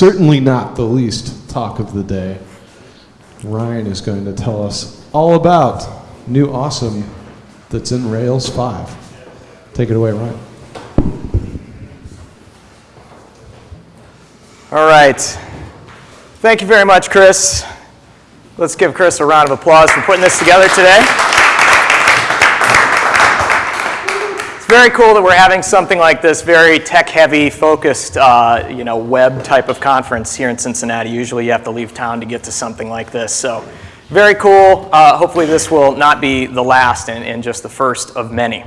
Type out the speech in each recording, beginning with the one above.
certainly not the least talk of the day, Ryan is going to tell us all about new awesome that's in Rails 5. Take it away, Ryan. All right. Thank you very much, Chris. Let's give Chris a round of applause for putting this together today. Very cool that we're having something like this very tech-heavy, focused, uh, you know, web type of conference here in Cincinnati. Usually you have to leave town to get to something like this. So very cool. Uh, hopefully this will not be the last and, and just the first of many.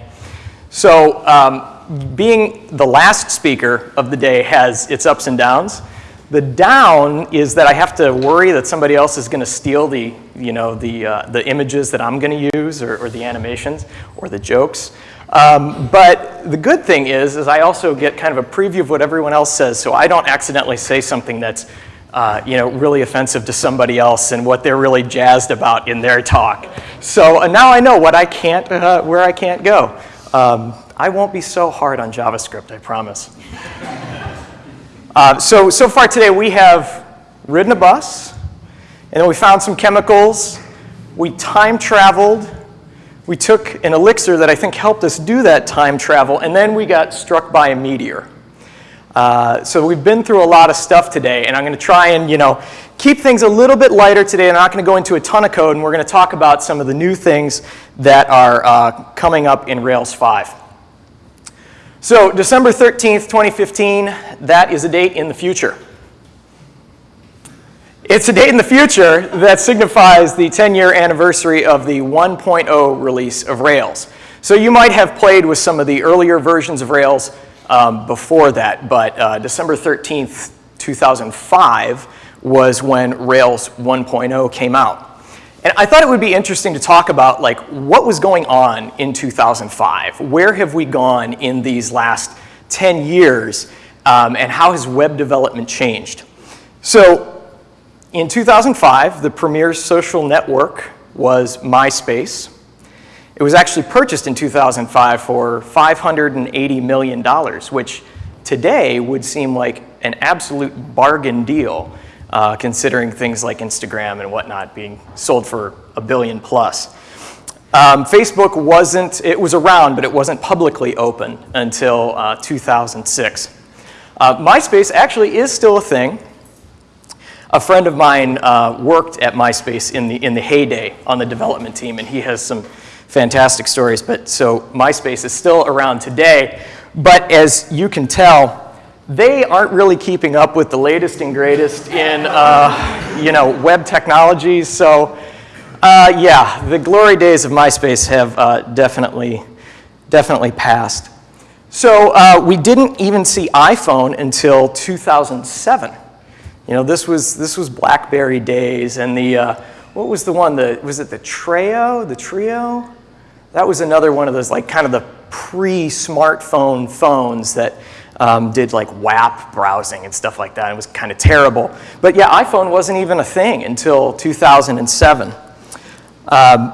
So um, being the last speaker of the day has its ups and downs. The down is that I have to worry that somebody else is going to steal the, you know, the, uh, the images that I'm going to use or, or, the animations or the jokes. Um, but the good thing is, is I also get kind of a preview of what everyone else says, so I don't accidentally say something that's uh, you know, really offensive to somebody else and what they're really jazzed about in their talk. So uh, now I know what I can't, uh, where I can't go. Um, I won't be so hard on JavaScript, I promise. Uh, so, so far today we have ridden a bus, and then we found some chemicals, we time traveled, we took an elixir that I think helped us do that time travel, and then we got struck by a meteor. Uh, so we've been through a lot of stuff today, and I'm going to try and you know keep things a little bit lighter today. I'm not going to go into a ton of code, and we're going to talk about some of the new things that are uh, coming up in Rails 5. So December 13th, 2015, that is a date in the future. It's a date in the future that signifies the 10-year anniversary of the 1.0 release of Rails. So you might have played with some of the earlier versions of Rails um, before that, but uh, December 13th, 2005 was when Rails 1.0 came out. And I thought it would be interesting to talk about like what was going on in 2005. Where have we gone in these last 10 years um, and how has web development changed? So in 2005, the premier social network was MySpace. It was actually purchased in 2005 for $580 million, which today would seem like an absolute bargain deal, uh, considering things like Instagram and whatnot being sold for a billion plus. Um, Facebook wasn't, it was around, but it wasn't publicly open until uh, 2006. Uh, MySpace actually is still a thing. A friend of mine uh, worked at MySpace in the, in the heyday on the development team, and he has some fantastic stories. But so MySpace is still around today. But as you can tell, they aren't really keeping up with the latest and greatest in uh, you know, web technologies. So uh, yeah, the glory days of MySpace have uh, definitely, definitely passed. So uh, we didn't even see iPhone until 2007. You know, this was, this was BlackBerry days and the, uh, what was the one, the, was it the Treo, the Trio? That was another one of those like kind of the pre-smartphone phones that um, did like WAP browsing and stuff like that. It was kind of terrible. But yeah, iPhone wasn't even a thing until 2007. Um,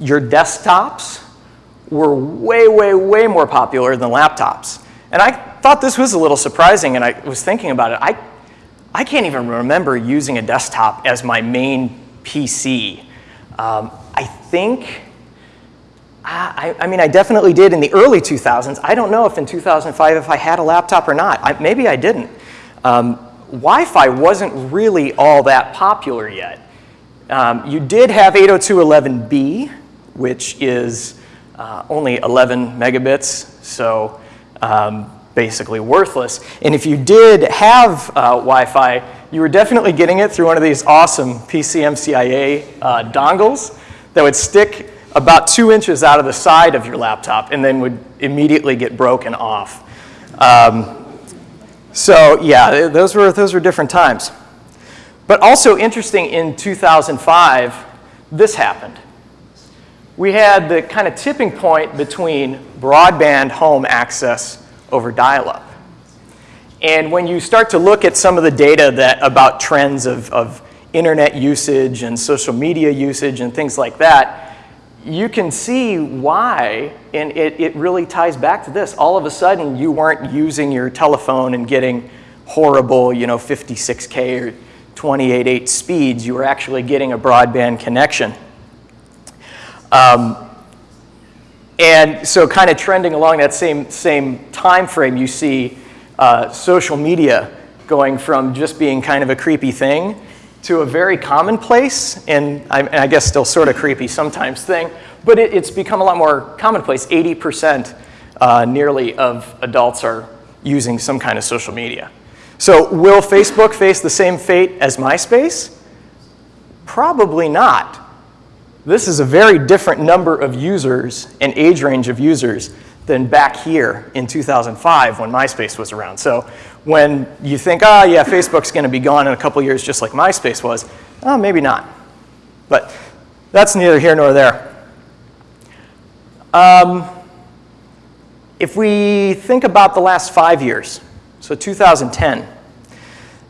your desktops were way, way, way more popular than laptops. And I thought this was a little surprising, and I was thinking about it. I I can't even remember using a desktop as my main PC. Um, I think, I, I, mean, I definitely did in the early 2000s. I don't know if in 2005 if I had a laptop or not. I, maybe I didn't. Um, Wi-Fi wasn't really all that popular yet. Um, you did have 802.11b, which is uh, only 11 megabits, so um, basically worthless. And if you did have uh, Wi-Fi, you were definitely getting it through one of these awesome PCMCIA uh, dongles that would stick about two inches out of the side of your laptop and then would immediately get broken off. Um, so yeah, those were, those were different times. But also interesting in 2005, this happened. We had the kind of tipping point between broadband home access over dial-up. And when you start to look at some of the data that about trends of, of internet usage and social media usage and things like that, you can see why, and it, it really ties back to this. All of a sudden, you weren't using your telephone and getting horrible, you know, 56K or 28.8 speeds. You were actually getting a broadband connection. Um, and so kind of trending along that same, same time frame, you see uh, social media going from just being kind of a creepy thing to a very commonplace, and I, and I guess still sort of creepy sometimes thing, but it, it's become a lot more commonplace. 80% uh, nearly of adults are using some kind of social media. So will Facebook face the same fate as MySpace? Probably not. This is a very different number of users and age range of users than back here in 2005 when MySpace was around. So when you think, ah, oh, yeah, Facebook's going to be gone in a couple years just like MySpace was, oh, maybe not. But that's neither here nor there. Um, if we think about the last five years, so 2010,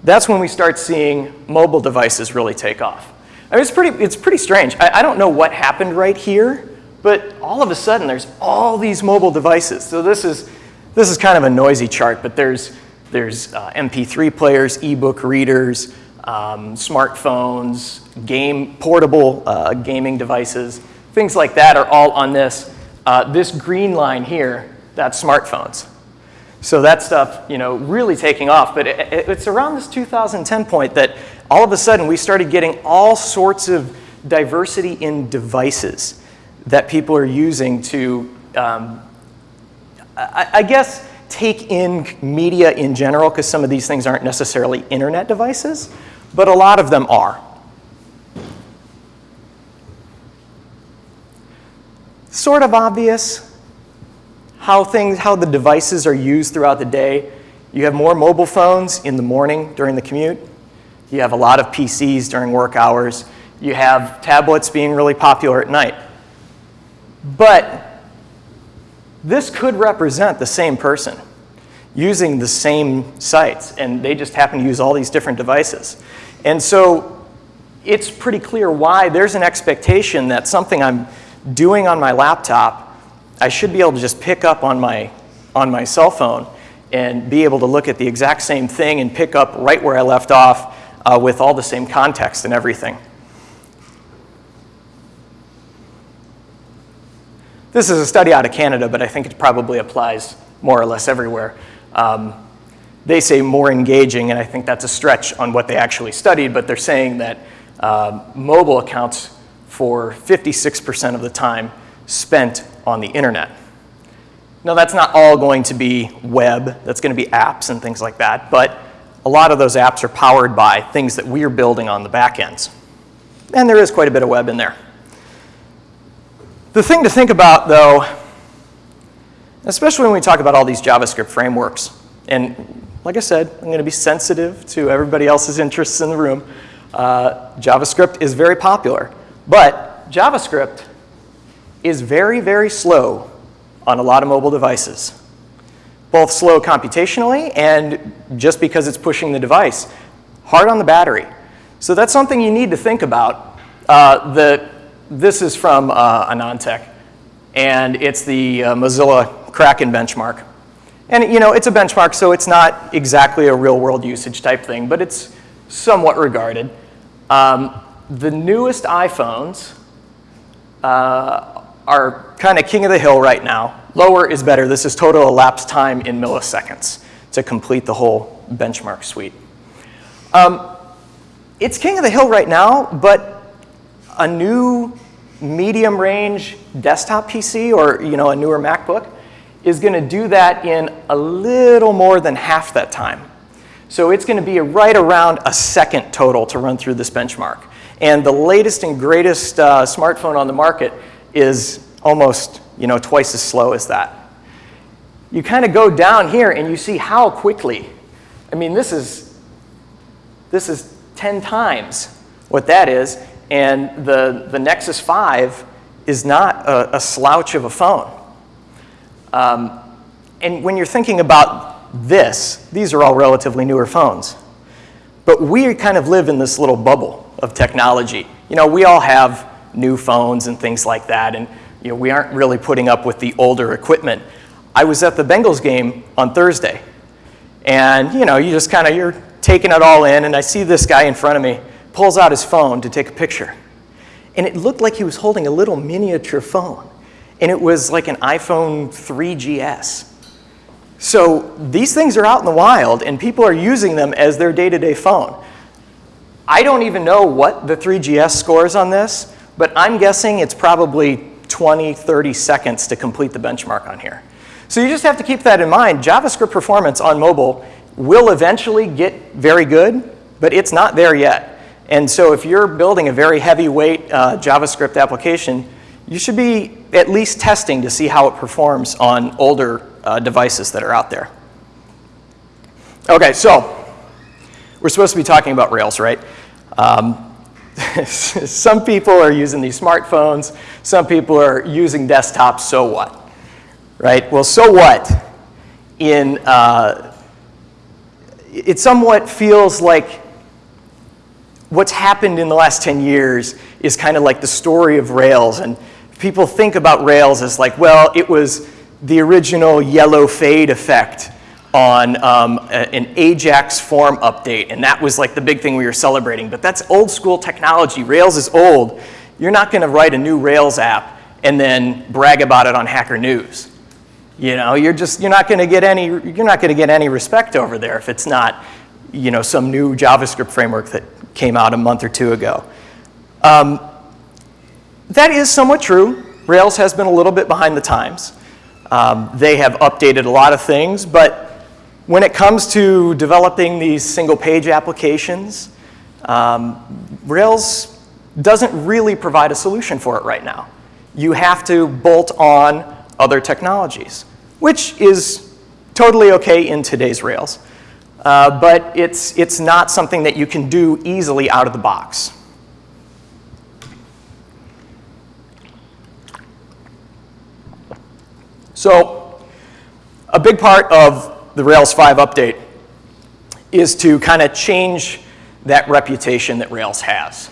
that's when we start seeing mobile devices really take off. I mean, it's pretty, it's pretty strange. I, I don't know what happened right here, but all of a sudden there's all these mobile devices. So this is, this is kind of a noisy chart, but there's, there's uh, MP3 players, ebook readers, um, smartphones, game, portable uh, gaming devices, things like that are all on this. Uh, this green line here, that's smartphones. So that stuff, you know, really taking off. But it, it, it's around this 2010 point that all of a sudden we started getting all sorts of diversity in devices that people are using to, um, I, I, guess, take in media in general, because some of these things aren't necessarily internet devices, but a lot of them are. Sort of obvious how things, how the devices are used throughout the day. You have more mobile phones in the morning during the commute. You have a lot of PCs during work hours. You have tablets being really popular at night. But this could represent the same person using the same sites, and they just happen to use all these different devices. And so it's pretty clear why there's an expectation that something I'm doing on my laptop, I should be able to just pick up on my, on my cell phone and be able to look at the exact same thing and pick up right where I left off uh, with all the same context and everything. This is a study out of Canada, but I think it probably applies more or less everywhere. Um, they say more engaging, and I think that's a stretch on what they actually studied, but they're saying that uh, mobile accounts for 56% of the time spent on the internet. Now, that's not all going to be web, that's going to be apps and things like that, but a lot of those apps are powered by things that we're building on the back ends. And there is quite a bit of web in there. The thing to think about, though, especially when we talk about all these JavaScript frameworks, and like I said, I'm going to be sensitive to everybody else's interests in the room. Uh, JavaScript is very popular, but JavaScript is very, very slow on a lot of mobile devices. Both slow computationally and just because it's pushing the device. Hard on the battery. So that's something you need to think about. Uh, the this is from uh, AnandTech, and it's the uh, Mozilla Kraken benchmark. And you know, it's a benchmark, so it's not exactly a real world usage type thing, but it's somewhat regarded. Um, the newest iPhones uh, are kind of king of the hill right now. Lower is better. This is total elapsed time in milliseconds to complete the whole benchmark suite. Um, it's king of the hill right now, but a new medium range desktop PC or you know, a newer MacBook is going to do that in a little more than half that time. So it's going to be right around a second total to run through this benchmark. And the latest and greatest uh, smartphone on the market is almost you know, twice as slow as that. You kind of go down here and you see how quickly. I mean, this is, this is 10 times what that is. And the, the Nexus 5 is not a, a slouch of a phone. Um, and when you're thinking about this, these are all relatively newer phones. But we kind of live in this little bubble of technology. You know, we all have new phones and things like that, and you know, we aren't really putting up with the older equipment. I was at the Bengals game on Thursday, And, you know, you just kind of, you're taking it all in, and I see this guy in front of me pulls out his phone to take a picture. And it looked like he was holding a little miniature phone. And it was like an iPhone 3GS. So these things are out in the wild, and people are using them as their day-to-day phone. I don't even know what the 3GS scores on this, but I'm guessing it's probably 20, 30 seconds to complete the benchmark on here. So you just have to keep that in mind. JavaScript performance on mobile will eventually get very good, but it's not there yet. And so if you're building a very heavyweight uh, JavaScript application, you should be at least testing to see how it performs on older uh, devices that are out there. Okay, so we're supposed to be talking about Rails, right? Um, some people are using these smartphones, some people are using desktops, so what? Right? Well, so what? In, uh, it somewhat feels like what's happened in the last 10 years is kind of like the story of Rails. And people think about Rails as like, well, it was the original yellow fade effect on um, a, an Ajax form update, and that was like the big thing we were celebrating. But that's old school technology. Rails is old. You're not going to write a new Rails app and then brag about it on Hacker News. You know, you're just you're not going to get any you're not going to get any respect over there if it's not, you know, some new JavaScript framework that came out a month or two ago. Um, that is somewhat true. Rails has been a little bit behind the times. Um, they have updated a lot of things, but when it comes to developing these single page applications, um, Rails doesn't really provide a solution for it right now. You have to bolt on other technologies, which is totally okay in today's Rails. Uh, but it's, it's not something that you can do easily out of the box. So a big part of the Rails 5 update is to kind of change that reputation that Rails has.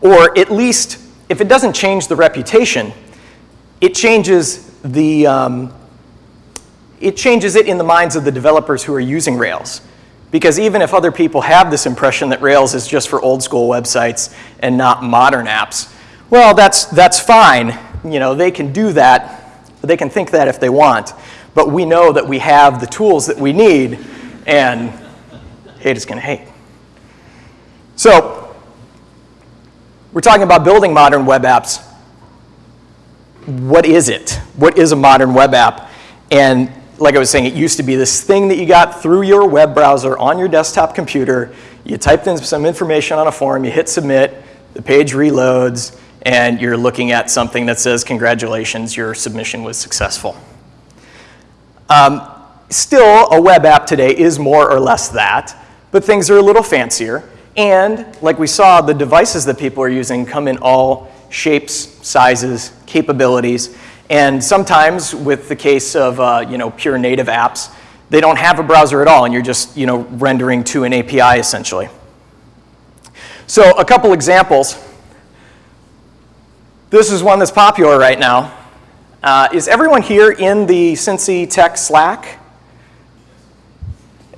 Or at least, if it doesn't change the reputation, it changes the, um, it changes it in the minds of the developers who are using Rails. Because even if other people have this impression that Rails is just for old school websites and not modern apps, well, that's, that's fine. You know, they can do that, they can think that if they want but we know that we have the tools that we need, and hate is going to hate. So, we're talking about building modern web apps. What is it? What is a modern web app? And like I was saying, it used to be this thing that you got through your web browser on your desktop computer. You typed in some information on a form, you hit submit, the page reloads, and you're looking at something that says, congratulations, your submission was successful. Um, still, a web app today is more or less that, but things are a little fancier. And like we saw, the devices that people are using come in all shapes, sizes, capabilities. And sometimes, with the case of uh, you know, pure native apps, they don't have a browser at all, and you're just you know, rendering to an API essentially. So, a couple examples. This is one that's popular right now. Uh, is everyone here in the Cincy Tech Slack?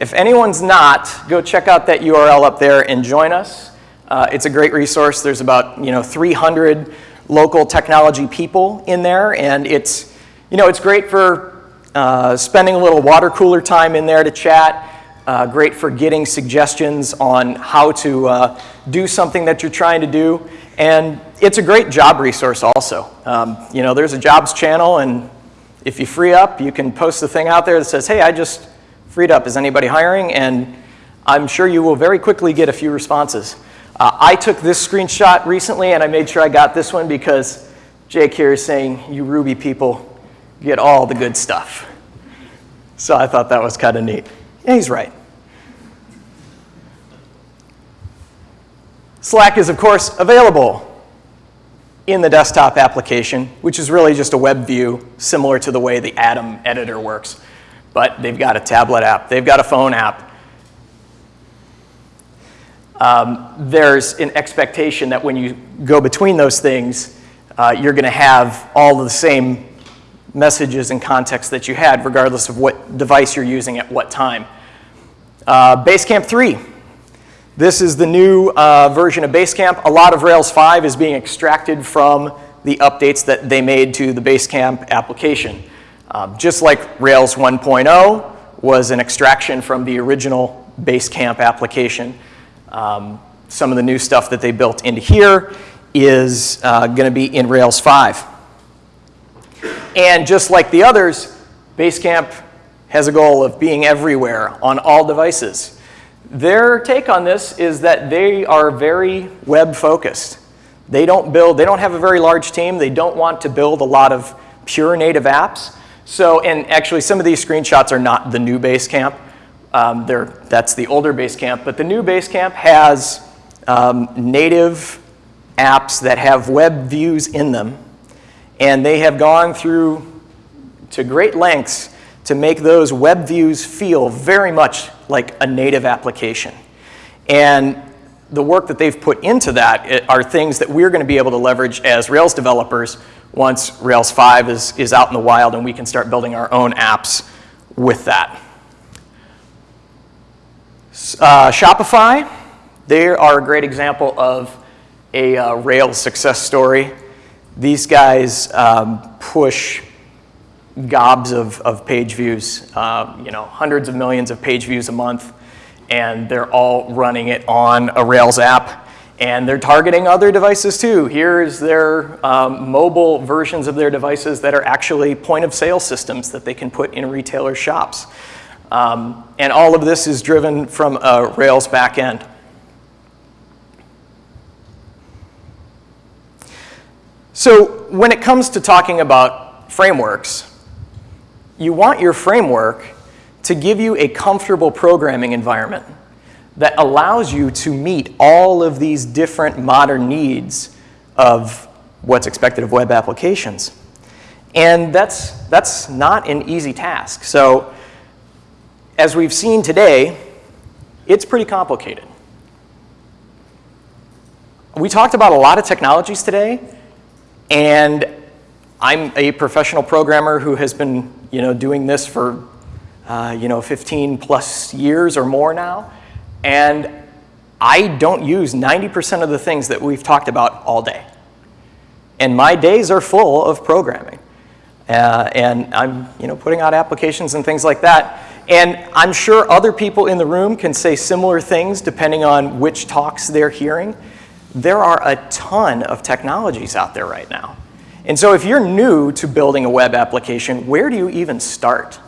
If anyone's not, go check out that URL up there and join us. Uh, it's a great resource. There's about you know 300 local technology people in there, and it's you know it's great for uh, spending a little water cooler time in there to chat. Uh, great for getting suggestions on how to uh, do something that you're trying to do. And it's a great job resource also. Um, you know, there's a jobs channel, and if you free up, you can post the thing out there that says, hey, I just freed up. Is anybody hiring? And I'm sure you will very quickly get a few responses. Uh, I took this screenshot recently, and I made sure I got this one because Jake here is saying, you Ruby people get all the good stuff. So I thought that was kind of neat. Yeah, he's right. Slack is, of course, available in the desktop application, which is really just a web view similar to the way the Atom editor works. But they've got a tablet app, they've got a phone app. Um, there's an expectation that when you go between those things, uh, you're going to have all the same messages and context that you had, regardless of what device you're using at what time. Uh, Basecamp 3. This is the new uh, version of Basecamp. A lot of Rails 5 is being extracted from the updates that they made to the Basecamp application. Um, just like Rails 1.0 was an extraction from the original Basecamp application, um, some of the new stuff that they built into here is uh, going to be in Rails 5. And just like the others, Basecamp has a goal of being everywhere on all devices. Their take on this is that they are very web focused. They don't build, they don't have a very large team. They don't want to build a lot of pure native apps. So, and actually some of these screenshots are not the new Basecamp. Um, that's the older Basecamp, but the new Basecamp has um, native apps that have web views in them. And they have gone through to great lengths to make those web views feel very much like a native application. And the work that they've put into that are things that we're going to be able to leverage as Rails developers once Rails 5 is, is out in the wild and we can start building our own apps with that. Uh, Shopify, they are a great example of a uh, Rails success story. These guys um, push gobs of, of page views, uh, you know, hundreds of millions of page views a month, and they're all running it on a Rails app. And they're targeting other devices too. Here's their um, mobile versions of their devices that are actually point of sale systems that they can put in retailer shops. Um, and all of this is driven from a Rails backend. So when it comes to talking about frameworks, you want your framework to give you a comfortable programming environment that allows you to meet all of these different modern needs of what's expected of web applications. And that's, that's not an easy task. So as we've seen today, it's pretty complicated. We talked about a lot of technologies today, and I'm a professional programmer who has been you know, doing this for uh, you know, 15 plus years or more now. And I don't use 90% of the things that we've talked about all day. And my days are full of programming. Uh, and I'm you know, putting out applications and things like that. And I'm sure other people in the room can say similar things depending on which talks they're hearing. There are a ton of technologies out there right now. And so if you're new to building a web application, where do you even start?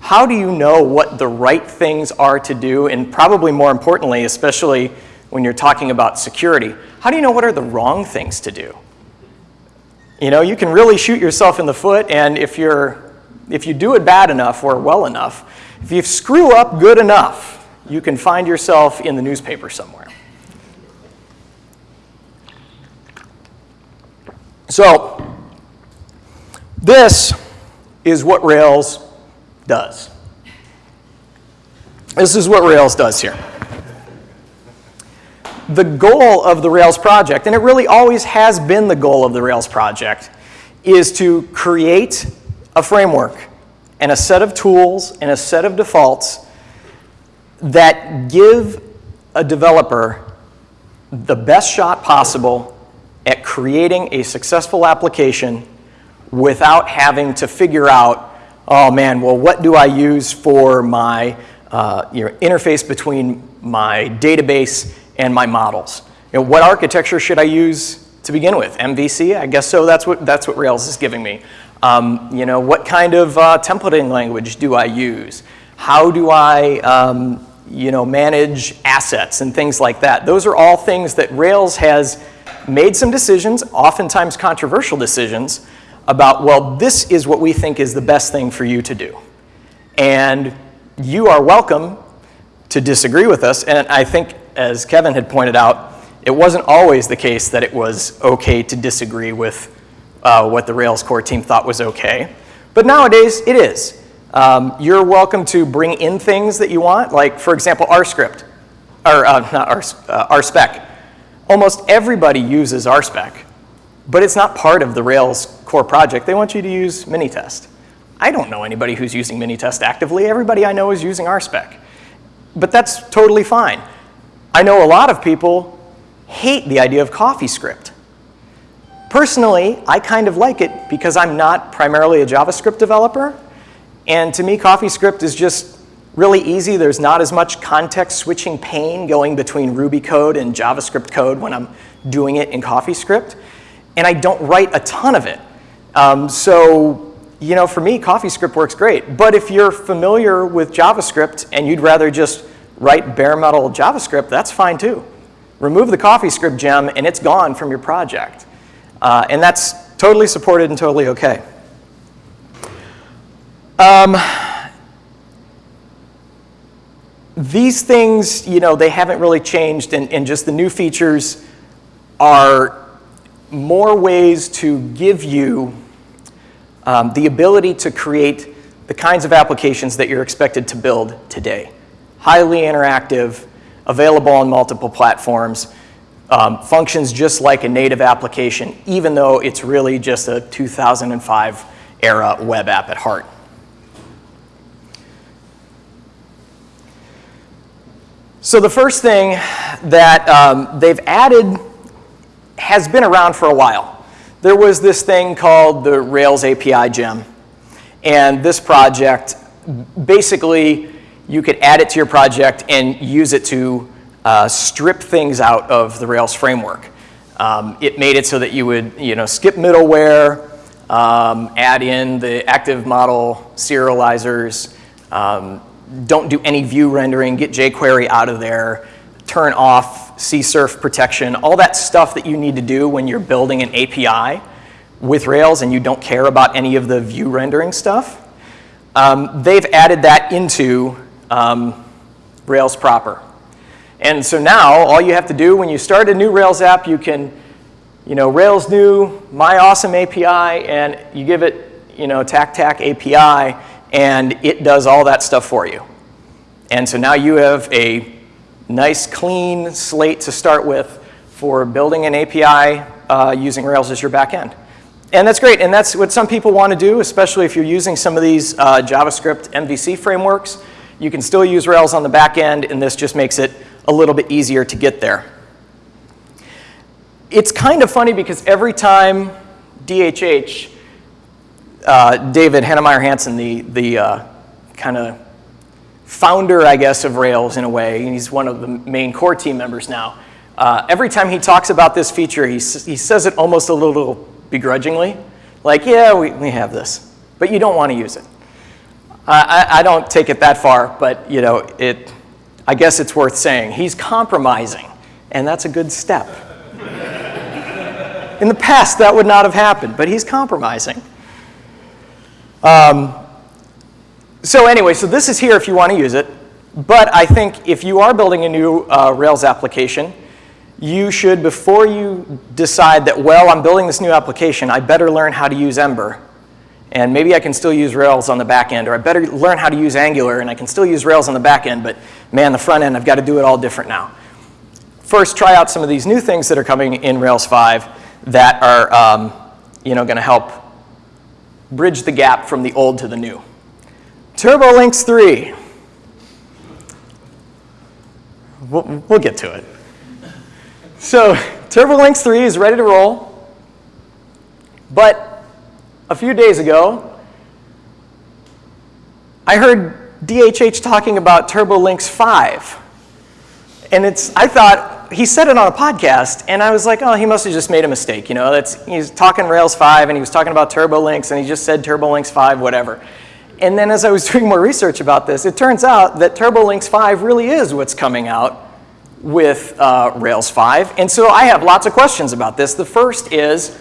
How do you know what the right things are to do? And probably more importantly, especially when you're talking about security, how do you know what are the wrong things to do? You know, you can really shoot yourself in the foot, and if, you're, if you do it bad enough or well enough, if you screw up good enough, you can find yourself in the newspaper somewhere. So this is what Rails does. This is what Rails does here. The goal of the Rails project, and it really always has been the goal of the Rails project, is to create a framework and a set of tools and a set of defaults that give a developer the best shot possible at creating a successful application without having to figure out, oh man, well, what do I use for my uh, you know, interface between my database and my models? You know, what architecture should I use to begin with? MVC? I guess so. That's what, that's what Rails is giving me. Um, you know, what kind of uh, templating language do I use? How do I um, you know, manage assets and things like that? Those are all things that Rails has made some decisions, oftentimes controversial decisions, about, well, this is what we think is the best thing for you to do. And you are welcome to disagree with us. And I think, as Kevin had pointed out, it wasn't always the case that it was okay to disagree with uh, what the Rails core team thought was okay. But nowadays, it is. Um, you're welcome to bring in things that you want, like, for example, RScript, or uh, not R, uh, RSpec almost everybody uses RSpec, but it's not part of the Rails core project. They want you to use Minitest. I don't know anybody who's using Minitest actively. Everybody I know is using RSpec. but that's totally fine. I know a lot of people hate the idea of CoffeeScript. Personally, I kind of like it because I'm not primarily a JavaScript developer, and to me, CoffeeScript is just really easy. There's not as much context switching pain going between Ruby code and JavaScript code when I'm doing it in CoffeeScript, and I don't write a ton of it. Um, so, you know, for me, CoffeeScript works great. But if you're familiar with JavaScript and you'd rather just write bare metal JavaScript, that's fine too. Remove the CoffeeScript gem and it's gone from your project. Uh, and that's totally supported and totally okay. Um, these things, you know, they haven't really changed and, and just the new features are more ways to give you um, the ability to create the kinds of applications that you're expected to build today. Highly interactive, available on multiple platforms, um, functions just like a native application, even though it's really just a 2005 era web app at heart. So the first thing that um, they've added has been around for a while. There was this thing called the Rails API gem. And this project, basically, you could add it to your project and use it to uh, strip things out of the Rails framework. Um, it made it so that you would you know, skip middleware, um, add in the active model serializers, um, don't do any view rendering, get jQuery out of there, turn off CSRF protection, all that stuff that you need to do when you're building an API with Rails and you don't care about any of the view rendering stuff. Um, they've added that into um, Rails proper. And so now all you have to do when you start a new Rails app, you can, you know, Rails new, my awesome API, and you give it, you know, tac tac API, and it does all that stuff for you. And so now you have a nice clean slate to start with for building an API uh, using Rails as your backend. And that's great, and that's what some people want to do, especially if you're using some of these uh, JavaScript MVC frameworks. You can still use Rails on the back end, and this just makes it a little bit easier to get there. It's kind of funny because every time DHH, uh, David Heinemeier Hansson, the, the uh, kind of founder, I guess, of Rails in a way, and he's one of the main core team members now. Uh, every time he talks about this feature, he, he says it almost a little begrudgingly. Like, yeah, we, we have this, but you don't want to use it. I, I don't take it that far, but you know, it, I guess it's worth saying. He's compromising, and that's a good step. In the past, that would not have happened, but he's compromising. Um, so anyway, so this is here if you want to use it. But I think if you are building a new uh, Rails application, you should, before you decide that, well, I'm building this new application, I better learn how to use Ember. And maybe I can still use Rails on the back end, or I better learn how to use Angular, and I can still use Rails on the back end, but man, the front end, I've got to do it all different now. First, try out some of these new things that are coming in Rails 5 that are um, you know, going to help bridge the gap from the old to the new. TurboLinks 3. We'll, we'll get to it. So TurboLinks 3 is ready to roll, but a few days ago, I heard DHH talking about TurboLinks 5. And it's, I thought, he said it on a podcast, and I was like, oh, he must have just made a mistake. You know, that's, he's talking Rails 5, and he was talking about TurboLinks, and he just said TurboLinks 5, whatever. And then as I was doing more research about this, it turns out that TurboLinks 5 really is what's coming out with uh, Rails 5. And so I have lots of questions about this. The first is,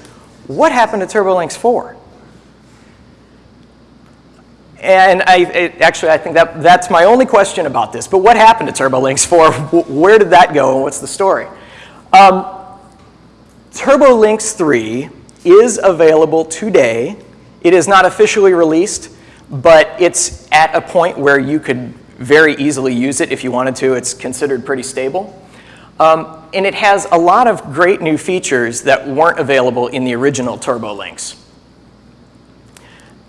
what happened to TurboLinks 4? And I, it, actually, I think that, that's my only question about this. But what happened to TurboLinks 4? Where did that go and what's the story? Um, TurboLinks 3 is available today. It is not officially released but it's at a point where you could very easily use it if you wanted to. It's considered pretty stable. Um, and it has a lot of great new features that weren't available in the original TurboLinks.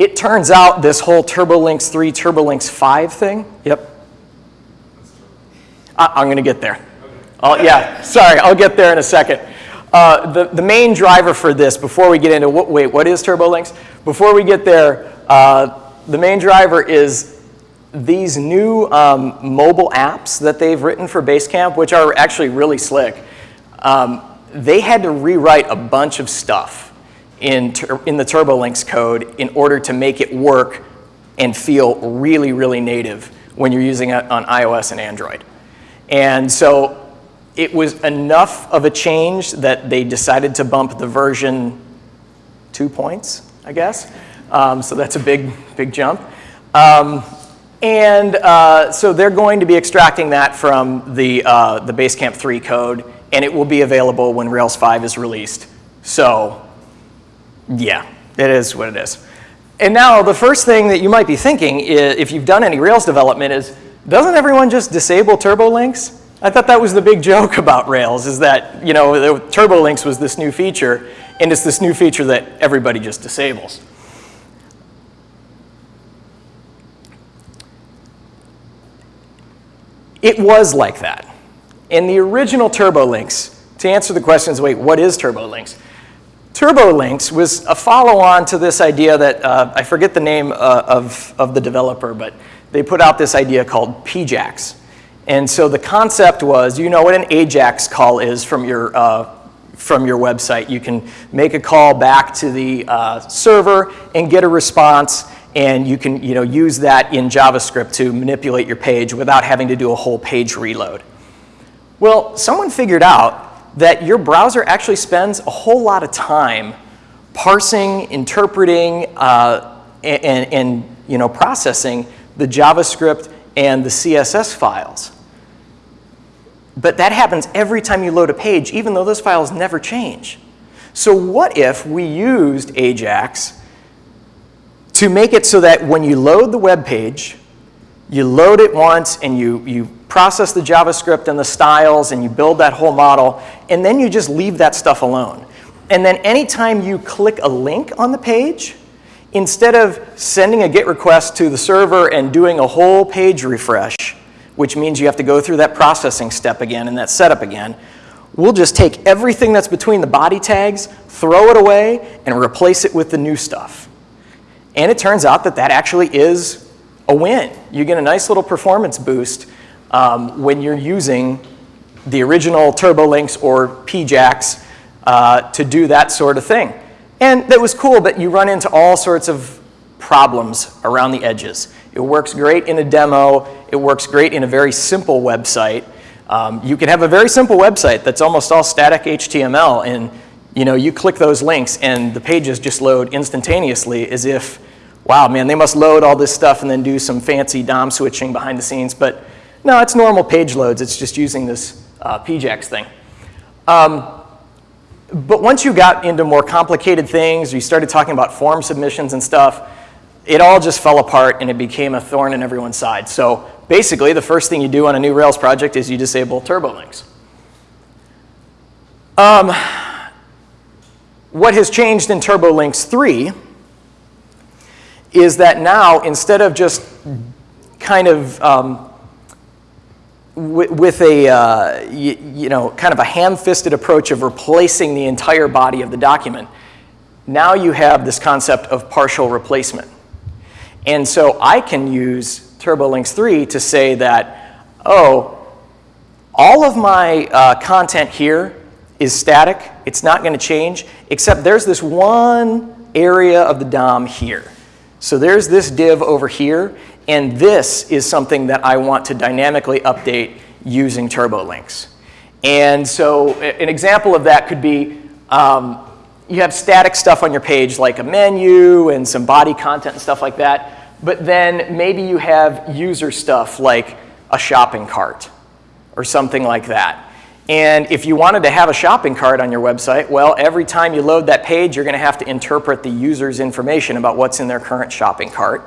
It turns out this whole TurboLinks 3, TurboLinks 5 thing, yep. I- I'm going to get there. I'll- Yeah, sorry, I'll get there in a second. Uh, The the main driver for this, before we get into, what- wait, what is TurboLinks? Before we get there, uh, the main driver is these new um, mobile apps that they've written for Basecamp, which are actually really slick. Um, They had to rewrite a bunch of stuff in, in the TurboLinks code in order to make it work and feel really, really native when you're using it on iOS and Android. And so it was enough of a change that they decided to bump the version two points, I guess. Um, so that's a big, big jump. Um, and uh, so they're going to be extracting that from the, uh, the Basecamp 3 code, and it will be available when Rails 5 is released. So yeah, it is what it is. And now the first thing that you might be thinking, i- if you've done any Rails development, is doesn't everyone just disable TurboLinks? I thought that was the big joke about Rails, is that you know the TurboLinks was this new feature, and it's this new feature that everybody just disables. It was like that. In the original TurboLinks, to answer the questions, wait, what is TurboLinks? TurboLinks was a follow-on to this idea that, uh, I forget the name uh, of, of the developer, but they put out this idea called PJAX. And so the concept was, you know what an AJAX call is from your, uh, from your website. You can make a call back to the uh, server and get a response, and you can you know, use that in JavaScript to manipulate your page without having to do a whole page reload. Well, someone figured out that your browser actually spends a whole lot of time parsing, interpreting, uh, and, and you know, processing the JavaScript and the CSS files. But that happens every time you load a page, even though those files never change. So what if we used AJAX to make it so that when you load the web page, you load it once and you, you process the JavaScript and the styles and you build that whole model, and then you just leave that stuff alone. And then anytime you click a link on the page, instead of sending a GET request to the server and doing a whole page refresh, which means you have to go through that processing step again and that setup again, we'll just take everything that's between the body tags, throw it away, and replace it with the new stuff. And it turns out that that actually is a win. You get a nice little performance boost um, when you're using the original TurboLinks or PJAX uh, to do that sort of thing. And that was cool, but you run into all sorts of problems around the edges. It works great in a demo. It works great in a very simple website. Um, you can have a very simple website that's almost all static HTML, and you know you click those links, and the pages just load instantaneously, as if, wow, man, they must load all this stuff and then do some fancy DOM switching behind the scenes. But no, it's normal page loads. It's just using this uh, PJAX thing. Um, but once you got into more complicated things, you started talking about form submissions and stuff, it all just fell apart and it became a thorn in everyone's side. So basically, the first thing you do on a new Rails project is you disable TurboLinks. Um, what has changed in TurboLinks 3 is that now, instead of just kind of um, with, a, uh, you, you know, kind of a ham-fisted approach of replacing the entire body of the document, now you have this concept of partial replacement. And so I can use TurboLinks 3 to say that, oh, all of my uh, content here is static. It's not going to change, except there's this one area of the DOM here. So there's this div over here, and this is something that I want to dynamically update using TurboLinks. And so an example of that could be um, you have static stuff on your page like a menu and some body content and stuff like that, but then maybe you have user stuff like a shopping cart or something like that. And if you wanted to have a shopping cart on your website, well, every time you load that page, you're going to have to interpret the user's information about what's in their current shopping cart.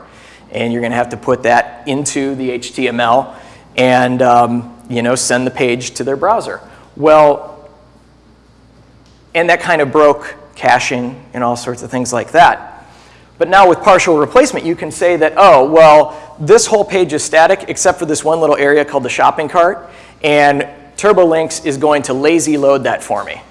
And you're going to have to put that into the HTML and um, you know, send the page to their browser. Well, and that kind of broke caching and all sorts of things like that. But now with partial replacement, you can say that, oh, well, this whole page is static except for this one little area called the shopping cart. and TurboLinks is going to lazy load that for me.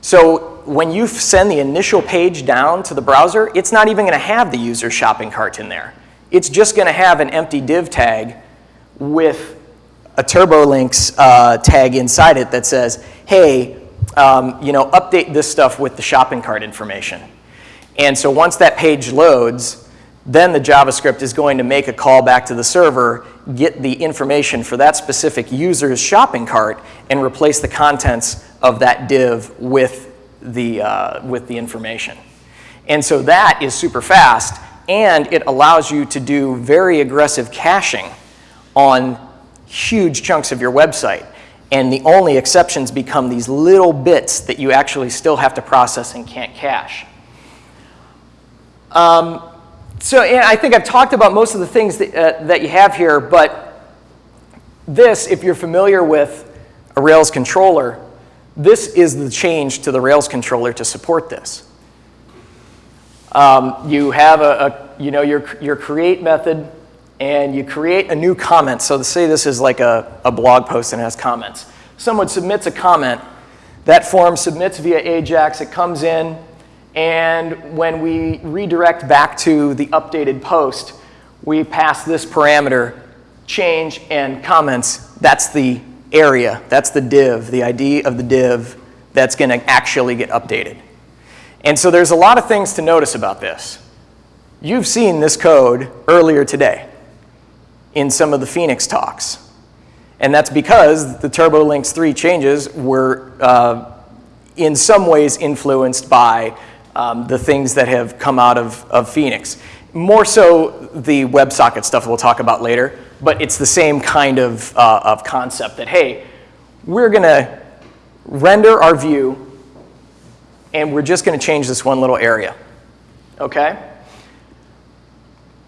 So when you send the initial page down to the browser, it's not even going to have the user shopping cart in there. It's just going to have an empty div tag with a TurboLinks uh, tag inside it that says, hey, um, you know, update this stuff with the shopping cart information. And so once that page loads, then the JavaScript is going to make a call back to the server, get the information for that specific user's shopping cart, and replace the contents of that div with the, uh, with the information. And so that is super fast, and it allows you to do very aggressive caching on huge chunks of your website. And the only exceptions become these little bits that you actually still have to process and can't cache. Um, so I think I've talked about most of the things that, uh, that you have here, but this, if you're familiar with a Rails controller, this is the change to the Rails controller to support this. Um, you have a, a, you know, your, your create method, and you create a new comment. So say this is like a, a blog post and has comments. Someone submits a comment. That form submits via AJAX. It comes in, and when we redirect back to the updated post, we pass this parameter, change and comments. That's the area, that's the div, the ID of the div that's going to actually get updated. And so there's a lot of things to notice about this. You've seen this code earlier today in some of the Phoenix talks. And that's because the TurboLinks 3 changes were uh, in some ways influenced by um, the things that have come out of, of Phoenix. More so the WebSocket stuff we'll talk about later, but it's the same kind of, uh, of concept that, hey, we're going to render our view and we're just going to change this one little area. Okay?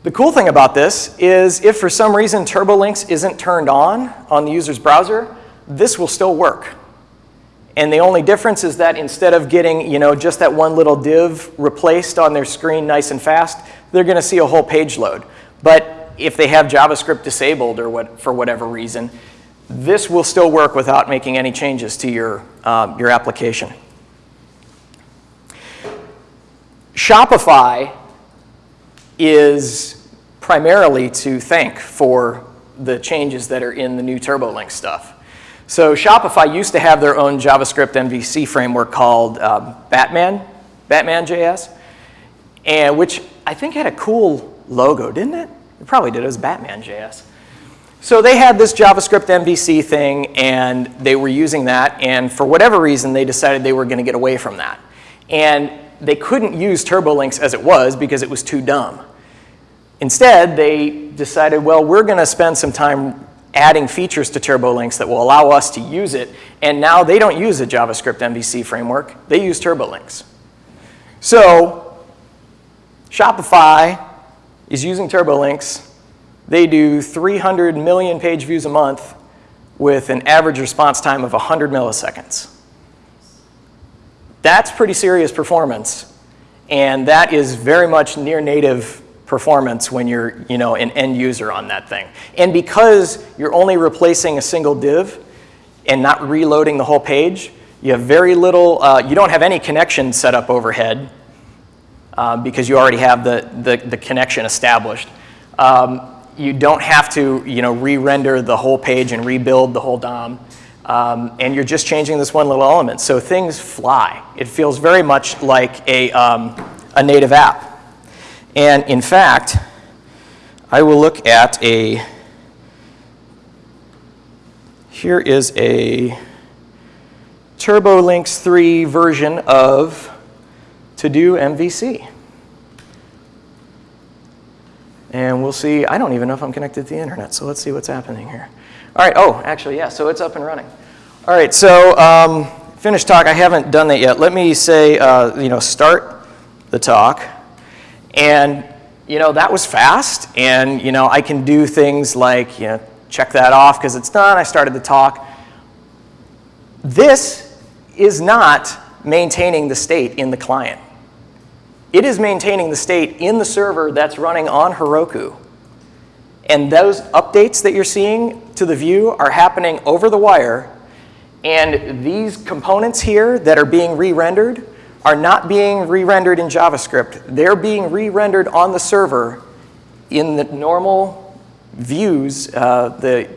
The cool thing about this is if for some reason TurboLinks isn't turned on on the user's browser, this will still work. And the only difference is that instead of getting you know, just that one little div replaced on their screen nice and fast, they're going to see a whole page load. But if they have JavaScript disabled or what, for whatever reason, this will still work without making any changes to your, um, your application. Shopify is primarily to thank for the changes that are in the new TurboLink stuff. So Shopify used to have their own JavaScript MVC framework called uh, Batman, Batman JS, and which I think had a cool logo, didn't it? It probably did. It was Batman JS. So they had this JavaScript MVC thing, and they were using that, and for whatever reason, they decided they were going to get away from that. And they couldn't use TurboLinks as it was because it was too dumb. Instead, they decided, well, we're going to spend some time adding features to TurboLinks that will allow us to use it. And now they don't use a JavaScript MVC framework. They use TurboLinks. So Shopify is using TurboLinks. They do 300 million page views a month with an average response time of 100 milliseconds. That's pretty serious performance. And that is very much near native performance when you're you know, an end user on that thing. And because you're only replacing a single div and not reloading the whole page, you have very little, uh, you don't have any connection set up overhead uh, because you already have the, the, the connection established. Um, you don't have to you know, re-render the whole page and rebuild the whole DOM. Um, and you're just changing this one little element. So things fly. It feels very much like a, um, a native app. And in fact, I will look at a, here is a TurboLinks 3 version of To-Do MVC. And we'll see, I don't even know if I'm connected to the internet, so let's see what's happening here. All right, oh, actually, yeah, so it's up and running. All right, so um, finish talk, I haven't done that yet. Let me say, uh, you know, start the talk. And, you know, that was fast. And, you know, I can do things like, you know, check that off because it's done. I started the talk. This is not maintaining the state in the client. It is maintaining the state in the server that's running on Heroku. And those updates that you're seeing to the view are happening over the wire, and these components here that are being re-rendered are not being re-rendered in JavaScript. They're being re-rendered on the server in the normal views, uh, the,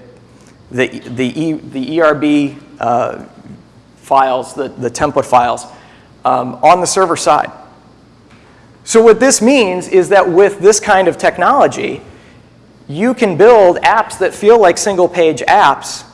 the, the, e, the ERB uh, files, the, the template files, um, on the server side. So what this means is that with this kind of technology, you can build apps that feel like single page apps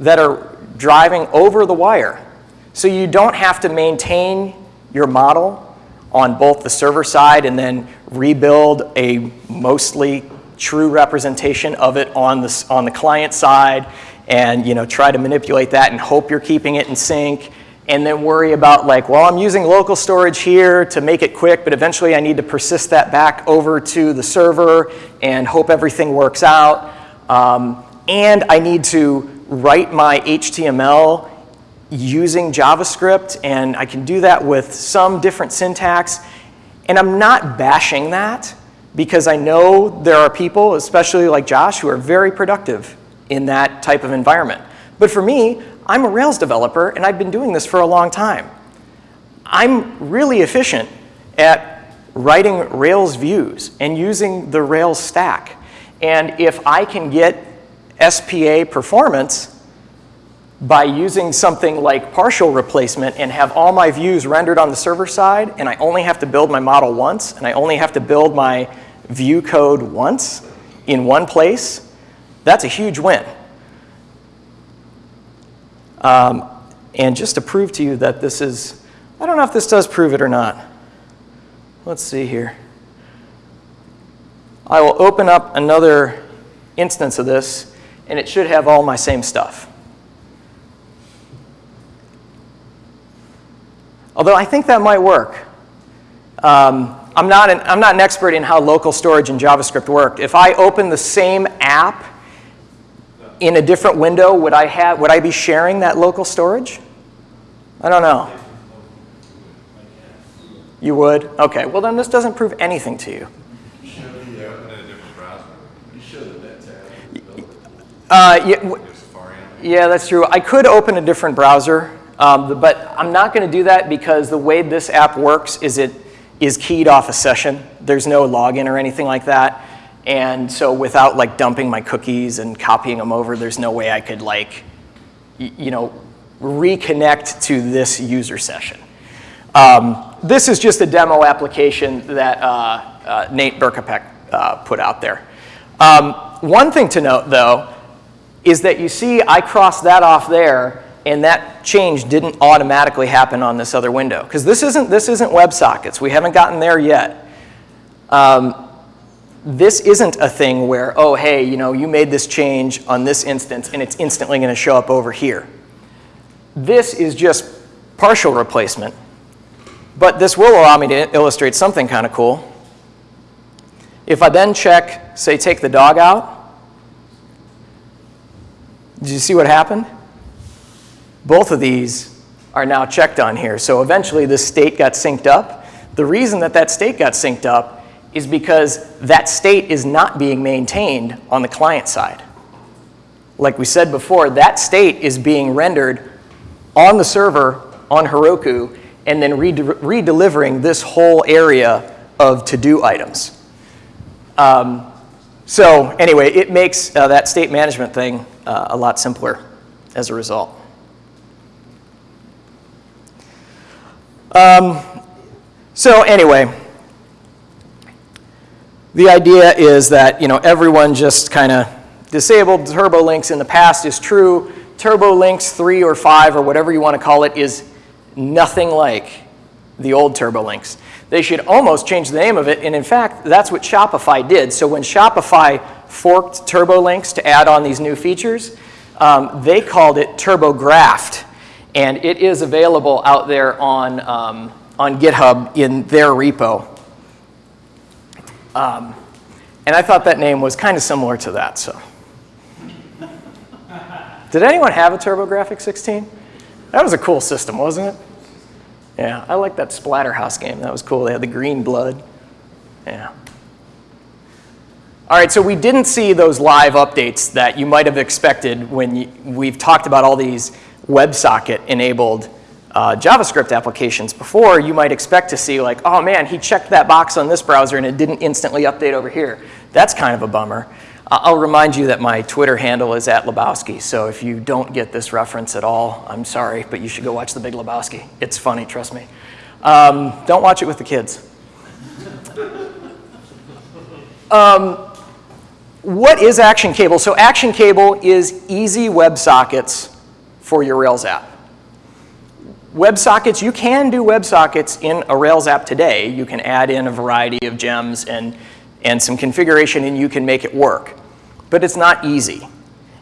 that are driving over the wire. So you don't have to maintain your model on both the server side and then rebuild a mostly true representation of it on the, on the client side and you know, try to manipulate that and hope you're keeping it in sync and then worry about like, well, I'm using local storage here to make it quick, but eventually I need to persist that back over to the server and hope everything works out. Um, and I need to write my HTML using JavaScript, and I can do that with some different syntax. And I'm not bashing that because I know there are people, especially like Josh, who are very productive in that type of environment. But for me, I'm a Rails developer, and I've been doing this for a long time. I'm really efficient at writing Rails views and using the Rails stack. And if I can get SPA performance by using something like partial replacement and have all my views rendered on the server side, and I only have to build my model once, and I only have to build my view code once in one place, that's a huge win. Um, and just to prove to you that this is, I don't know if this does prove it or not. Let's see here. I will open up another instance of this, and it should have all my same stuff. Although I think that might work. Um, I'm, not an, I'm not an expert in how local storage in JavaScript worked. If I open the same app in a different window, would I, have, would I be sharing that local storage? I don't know. You would? Okay, well then this doesn't prove anything to you. Uh, yeah, yeah, that's true. I could open a different browser, um, but I'm not going to do that because the way this app works is it is keyed off a session. There's no login or anything like that. And so without like dumping my cookies and copying them over, there's no way I could like, you know, reconnect to this user session. Um, this is just a demo application that uh, uh, Nate Berkopec uh, put out there. Um, one thing to note, though, is that you see I crossed that off there, and that change didn't automatically happen on this other window. Because this isn't, this isn't WebSockets. We haven't gotten there yet. Um, this isn't a thing where, oh, hey, you know, you made this change on this instance and it's instantly going to show up over here. This is just partial replacement. But this will allow me to illustrate something kind of cool. If I then check, say, take the dog out, did you see what happened? Both of these are now checked on here. So eventually this state got synced up. The reason that that state got synced up is because that state is not being maintained on the client side. Like we said before, that state is being rendered on the server on Heroku and then redelivering this whole area of to-do items. Um, so anyway, it makes uh, that state management thing uh, a lot simpler as a result. Um, so anyway, the idea is that you know, everyone just kind of disabled turbo links in the past is true. Turbo links 3 or 5 or whatever you want to call it is nothing like the old turbo links. They should almost change the name of it, and in fact, that's what Shopify did. So when Shopify forked turbo links to add on these new features, um, they called it TurboGraft, and it is available out there on, um, on GitHub in their repo. Um, and I thought that name was kind of similar to that, so. Did anyone have a TurboGrafx 16? That was a cool system, wasn't it? Yeah, I like that Splatterhouse game. That was cool. They had the green blood. Yeah. All right, so we didn't see those live updates that you might have expected when you, we've talked about all these WebSocket-enabled uh, JavaScript applications before. You might expect to see like, oh man, he checked that box on this browser and it didn't instantly update over here. That's kind of a bummer. I'll remind you that my Twitter handle is at Lebowski, so if you don't get this reference at all, I'm sorry, but you should go watch The Big Lebowski. It's funny, trust me. Um, don't watch it with the kids. What is Action Cable? So Action Cable is easy WebSockets for your Rails app. WebSockets, you can do WebSockets in a Rails app today. You can add in a variety of gems and, and some configuration and you can make it work. But it's not easy.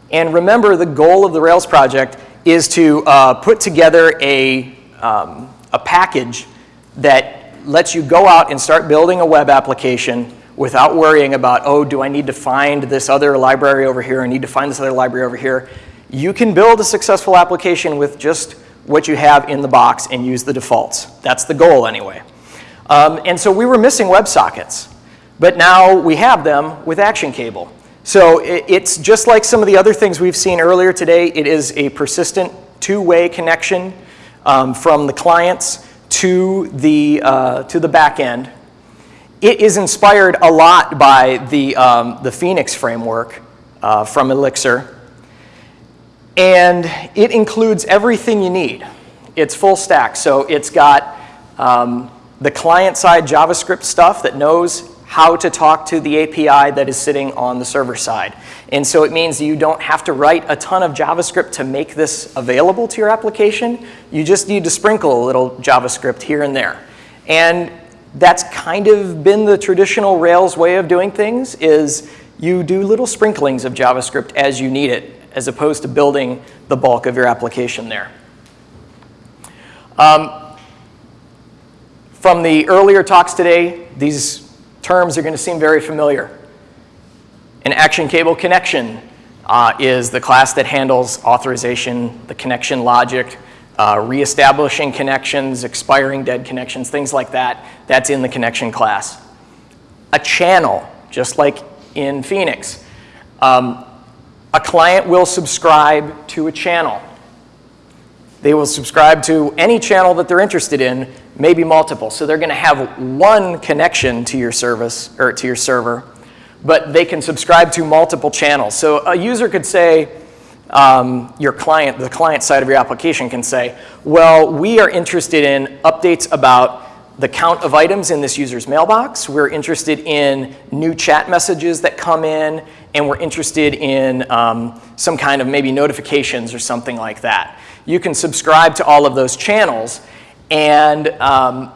And remember, the goal of the Rails project is to uh, put together a, um, a package that lets you go out and start building a web application without worrying about, oh, do I need to find this other library over here? I need to find this other library over here. You can build a successful application with just what you have in the box and use the defaults. That's the goal anyway. Um, and so we were missing WebSockets, but now we have them with Action Cable. So it, it's just like some of the other things we've seen earlier today. It is a persistent two-way connection um, from the clients to the, uh, to the back end. It is inspired a lot by the, um, the Phoenix framework uh, from Elixir. And it includes everything you need. It's full stack. So it's got um, the client-side JavaScript stuff that knows how to talk to the API that is sitting on the server side. And so it means you don't have to write a ton of JavaScript to make this available to your application. You just need to sprinkle a little JavaScript here and there. And that's kind of been the traditional Rails way of doing things is you do little sprinklings of JavaScript as you need it, as opposed to building the bulk of your application there. Um, from the earlier talks today, these terms are going to seem very familiar. An action cable connection uh, is the class that handles authorization, the connection logic, uh, reestablishing connections, expiring dead connections, things like that. That's in the connection class. A channel, just like in Phoenix. Um, a client will subscribe to a channel. They will subscribe to any channel that they're interested in, maybe multiple. So they're going to have one connection to your service or to your server, but they can subscribe to multiple channels. So a user could say, um, your client, the client side of your application can say, well, we are interested in updates about the count of items in this user's mailbox. We're interested in new chat messages that come in, and we're interested in um, some kind of maybe notifications or something like that. You can subscribe to all of those channels, and um,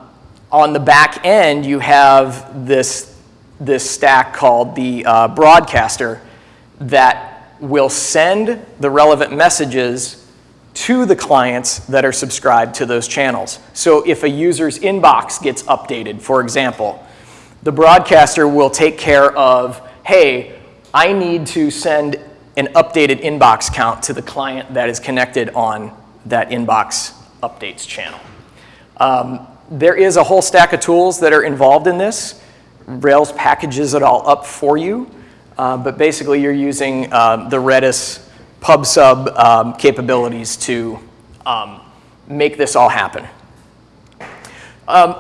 on the back end, you have this, this stack called the uh, broadcaster that will send the relevant messages to the clients that are subscribed to those channels. So if a user's inbox gets updated, for example, the broadcaster will take care of, hey, I need to send an updated inbox count to the client that is connected on that inbox updates channel. Um, there is a whole stack of tools that are involved in this. Rails packages it all up for you. Uh, but basically, you're using uh, the Redis PubSub um, capabilities to um, make this all happen. Um,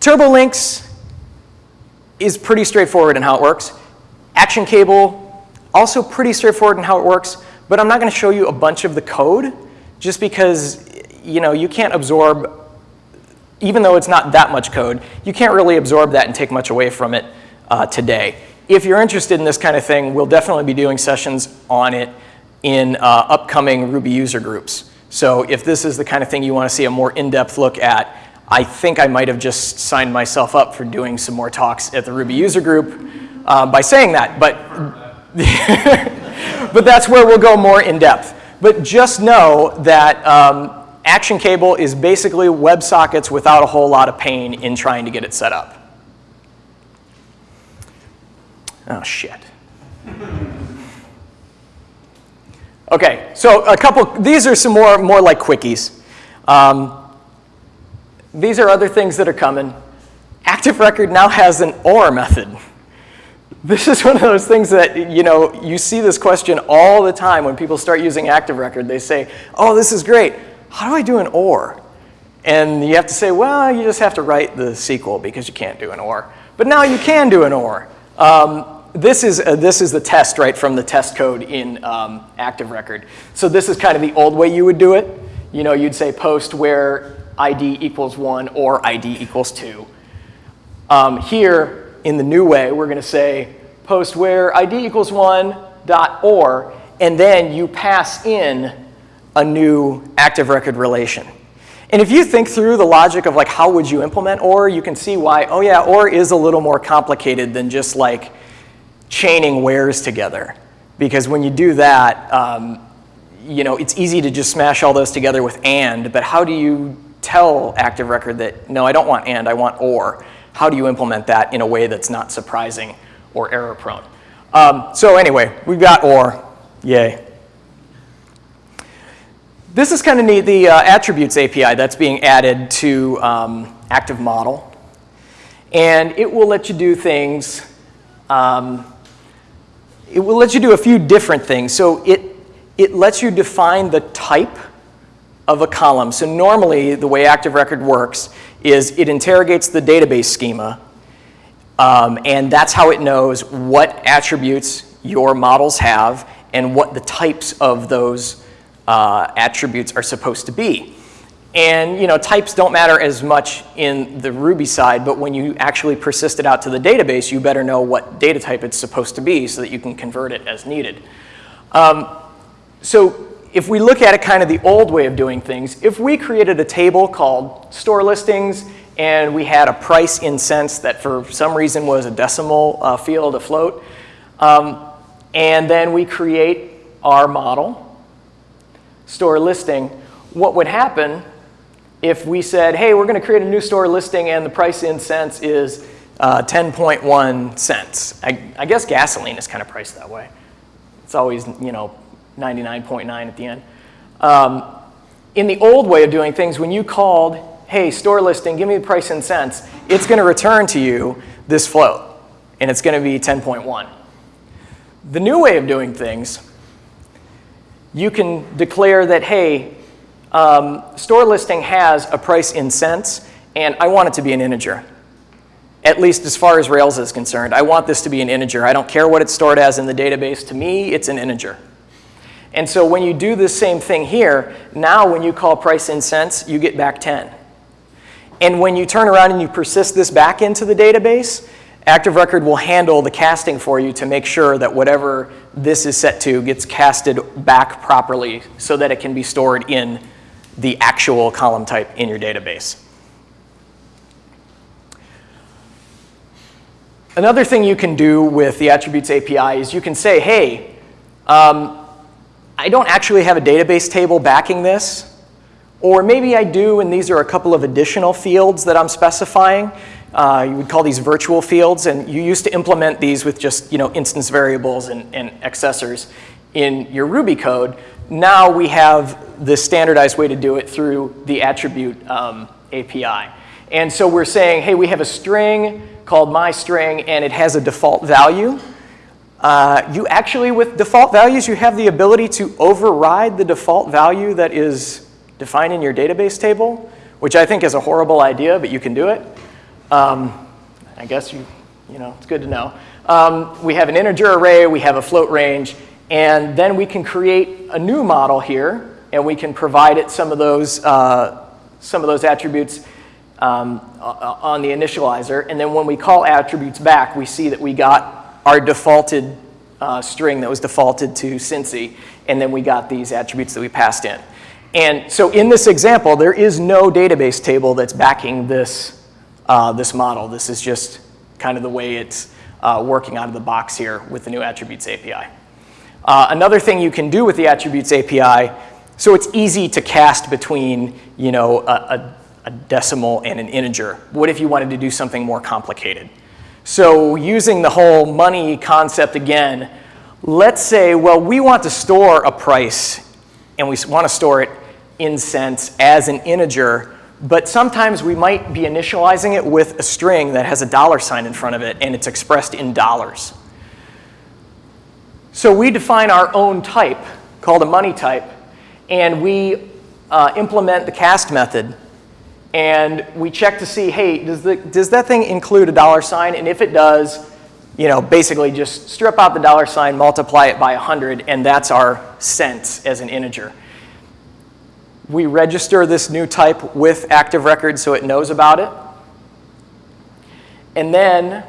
TurboLinks is pretty straightforward in how it works. Action Cable, also pretty straightforward in how it works, but I'm not going to show you a bunch of the code just because you know you can't absorb, even though it's not that much code, you can't really absorb that and take much away from it uh, today if you're interested in this kind of thing, we'll definitely be doing sessions on it in uh, upcoming Ruby user groups. So if this is the kind of thing you want to see a more in-depth look at, I think I might have just signed myself up for doing some more talks at the Ruby user group uh, by saying that. But, but that's where we'll go more in depth. But just know that um, Action Cable is basically WebSockets without a whole lot of pain in trying to get it set up. Oh, shit. Okay, so a couple, these are some more, more like quickies. Um, these are other things that are coming. Active Record now has an OR method. This is one of those things that, you know, you see this question all the time when people start using active record. They say, oh, this is great. How do I do an OR? And you have to say, well, you just have to write the SQL because you can't do an OR. But now you can do an OR. Um, this, is, uh, this is the test, right, from the test code in um, active record. So this is kind of the old way you would do it. You know, you'd say post where ID equals 1 or ID equals 2. Um, here, in the new way, we're going to say post where ID equals 1 dot or, and then you pass in a new active record relation. And if you think through the logic of like how would you implement OR, you can see why, oh yeah, OR is a little more complicated than just like chaining wheres together. Because when you do that, um, you know, it's easy to just smash all those together with AND, but how do you tell Active Record that, no, I don't want AND, I want OR? How do you implement that in a way that's not surprising or error prone? Um, so anyway, we've got OR, yay. This is kind of neat, the uh, attributes API that's being added to um, Active Model. And it will let you do things, um, it will let you do a few different things. So it, it lets you define the type of a column. So normally the way Active Record works is it interrogates the database schema um, and that's how it knows what attributes your models have and what the types of those uh, attributes are supposed to be. And you know, types don't matter as much in the Ruby side, but when you actually persist it out to the database, you better know what data type it's supposed to be so that you can convert it as needed. Um, so if we look at it kind of the old way of doing things, if we created a table called store listings and we had a price in cents that for some reason was a decimal uh, field afloat, um, and then we create our model, store listing, what would happen if we said, hey, we're going to create a new store listing and the price in cents is uh, 10.1 cents. I, I, guess gasoline is kind of priced that way. It's always, you know, 99.9 at the end. Um, in the old way of doing things, when you called, hey, store listing, give me the price in cents, it's going to return to you this float, and it's going to be 10.1. The new way of doing things you can declare that, hey, um, store listing has a price in cents, and I want it to be an integer. At least as far as Rails is concerned. I want this to be an integer. I don't care what it's stored as in the database. To me, it's an integer. And so when you do the same thing here, now when you call price in cents, you get back 10. And when you turn around and you persist this back into the database, Active Record will handle the casting for you to make sure that whatever this is set to gets casted back properly so that it can be stored in the actual column type in your database. Another thing you can do with the Attributes API is you can say, hey, um, I don't actually have a database table backing this, or maybe I do and these are a couple of additional fields that I'm specifying. Uh, you would call these virtual fields, and you used to implement these with just you know instance variables and, and accessors in your Ruby code. Now we have the standardized way to do it through the attribute um, API. And so we're saying, hey, we have a string called my string, and it has a default value. Uh, you actually, with default values, you have the ability to override the default value that is defined in your database table, which I think is a horrible idea, but you can do it. Um, I guess you, you know, it's good to know. Um, we have an integer array, we have a float range, and then we can create a new model here, and we can provide it some of those, uh, some of those attributes um, on the initializer. And then when we call attributes back, we see that we got our defaulted uh, string that was defaulted to Cincy, and then we got these attributes that we passed in. And so in this example, there is no database table that's backing this uh, this model. This is just kind of the way it's uh, working out of the box here with the new Attributes API. Uh, another thing you can do with the Attributes API, so it's easy to cast between you know, a, a, a decimal and an integer. What if you wanted to do something more complicated? So using the whole money concept again, let's say, well, we want to store a price and we want to store it in cents as an integer but sometimes we might be initializing it with a string that has a dollar sign in front of it and it's expressed in dollars. So we define our own type called a money type, and we uh, implement the cast method. And we check to see, hey, does, the, does that thing include a dollar sign? And if it does, you know, basically just strip out the dollar sign, multiply it by 100, and that's our cents as an integer. We register this new type with Active Record so it knows about it. And then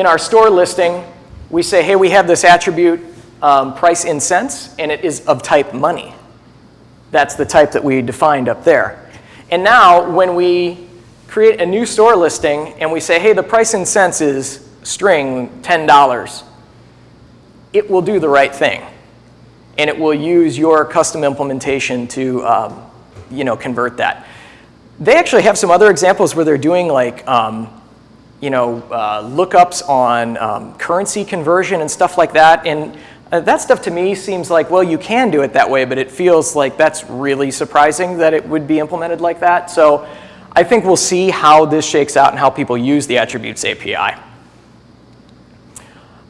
in our store listing, we say, hey, we have this attribute um, price in cents, and it is of type money. That's the type that we defined up there. And now, when we create a new store listing and we say, hey, the price in cents is string $10, it will do the right thing. And it will use your custom implementation to um, you know, convert that. They actually have some other examples where they're doing like um, you know, uh, lookups on um, currency conversion and stuff like that. And uh, that stuff to me seems like, well, you can do it that way, but it feels like that's really surprising that it would be implemented like that. So I think we'll see how this shakes out and how people use the attributes API.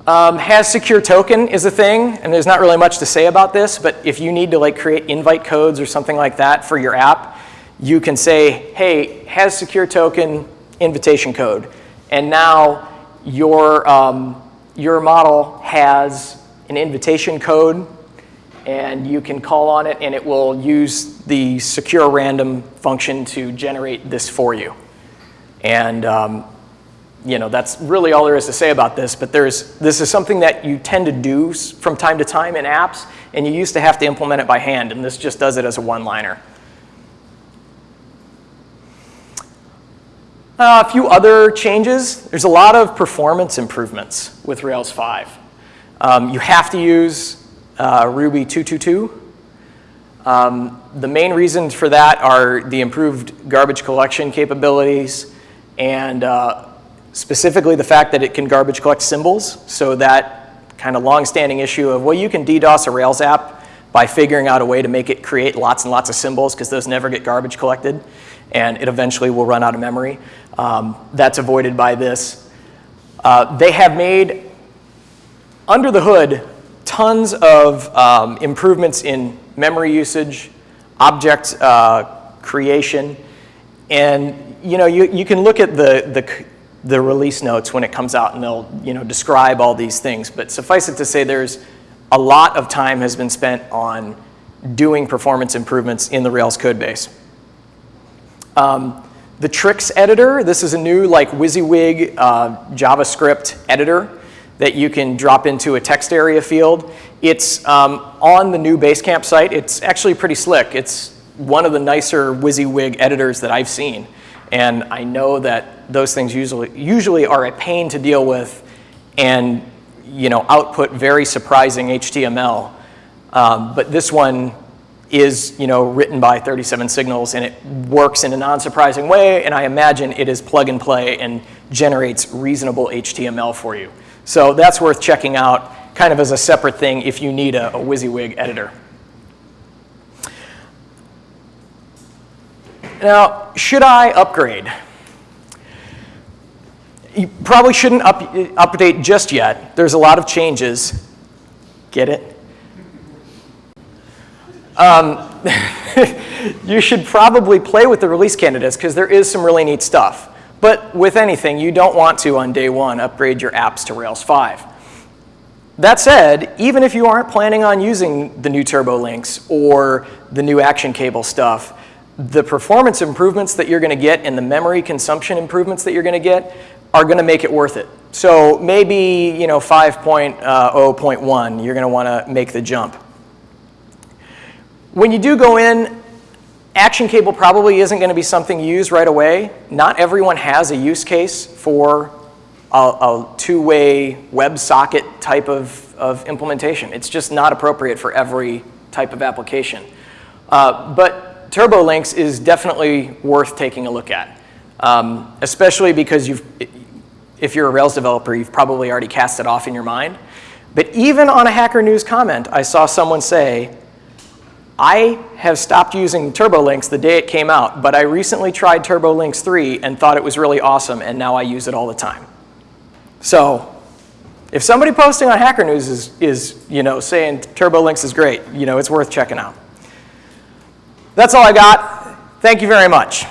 Um, has secure token is a thing, and there's not really much to say about this, but if you need to like create invite codes or something like that for your app, you can say, hey, has secure token invitation code. And now your, um, your model has an invitation code and you can call on it and it will use the secure random function to generate this for you. And um, you know, that's really all there is to say about this, but there's, this is something that you tend to do from time to time in apps, and you used to have to implement it by hand, and this just does it as a one-liner. Uh, a few other changes. There's a lot of performance improvements with Rails 5. Um, you have to use uh, Ruby 222. Um, the main reasons for that are the improved garbage collection capabilities and uh, specifically the fact that it can garbage collect symbols. So that kind of long-standing issue of, well, you can DDoS a Rails app by figuring out a way to make it create lots and lots of symbols because those never get garbage collected and it eventually will run out of memory. Um, that's avoided by this. Uh, they have made, under the hood, tons of um, improvements in memory usage, object uh, creation, and you know, you, you can look at the, the, the release notes when it comes out and they'll you know, describe all these things, but suffice it to say there's a lot of time has been spent on doing performance improvements in the Rails code base. Um, the Trix editor, this is a new like WYSIWYG uh, JavaScript editor that you can drop into a text area field. It's um, on the new Basecamp site. It's actually pretty slick. It's one of the nicer WYSIWYG editors that I've seen. And I know that those things usually, usually are a pain to deal with and you know, output very surprising HTML. Um, but this one is you know, written by 37 Signals and it works in a non-surprising way and I imagine it is plug and play and generates reasonable HTML for you. So that's worth checking out kind of as a separate thing if you need a, a WYSIWYG editor. Now, should I upgrade? You probably shouldn't up, update just yet. There's a lot of changes. Get it? Um, you should probably play with the release candidates because there is some really neat stuff. But with anything, you don't want to, on day one, upgrade your apps to Rails 5. That said, even if you aren't planning on using the new turbo links or the new action cable stuff, the performance improvements that you're going to get and the memory consumption improvements that you're going to get are going to make it worth it. So maybe you know 5.0.1, uh, you're going to want to make the jump. When you do go in, action cable probably isn't going to be something used right away. Not everyone has a use case for a, a two-way WebSocket type of, of implementation. It's just not appropriate for every type of application. Uh, but TurboLinks is definitely worth taking a look at, um, especially because you've, if you're a Rails developer, you've probably already cast it off in your mind. But even on a Hacker News comment, I saw someone say, I have stopped using TurboLinks the day it came out, but I recently tried TurboLinks 3 and thought it was really awesome, and now I use it all the time. So if somebody posting on Hacker News is, is you know, saying TurboLinks is great, you know, it's worth checking out. That's all I got. Thank you very much.